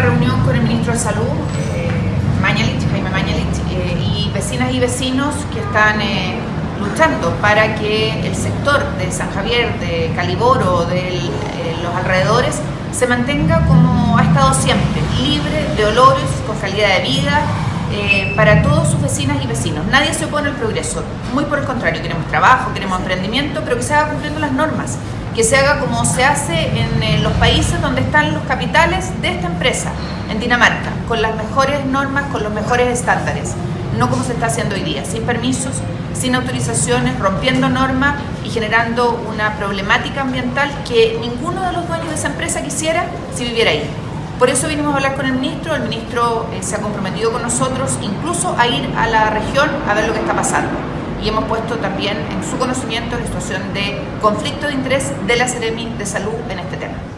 reunión con el ministro de Salud, eh, Mañalich, Jaime Mañalich, eh, y vecinas y vecinos que están eh, luchando para que el sector de San Javier, de Caliboro, de los alrededores, se mantenga como ha estado siempre, libre de olores, con calidad de vida, eh, para todos sus vecinas y vecinos. Nadie se opone al progreso, muy por el contrario, queremos trabajo, queremos emprendimiento, pero que se haga cumpliendo las normas, que se haga como se hace en eh, los países donde están los capitales de esta empresa, en Dinamarca, con las mejores normas, con los mejores estándares, no como se está haciendo hoy día, sin permisos, sin autorizaciones, rompiendo normas y generando una problemática ambiental que ninguno de los dueños de esa empresa quisiera si viviera ahí. Por eso vinimos a hablar con el ministro, el ministro eh, se ha comprometido con nosotros incluso a ir a la región a ver lo que está pasando. Y hemos puesto también en su conocimiento la situación de conflicto de interés de la Seremi de Salud en este tema.